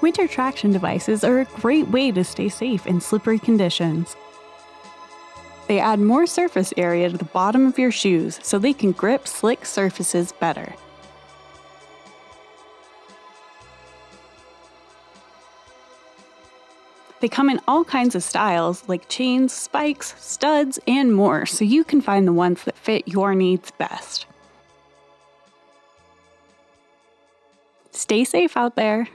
Winter traction devices are a great way to stay safe in slippery conditions. They add more surface area to the bottom of your shoes so they can grip slick surfaces better. They come in all kinds of styles like chains, spikes, studs, and more, so you can find the ones that fit your needs best. Stay safe out there.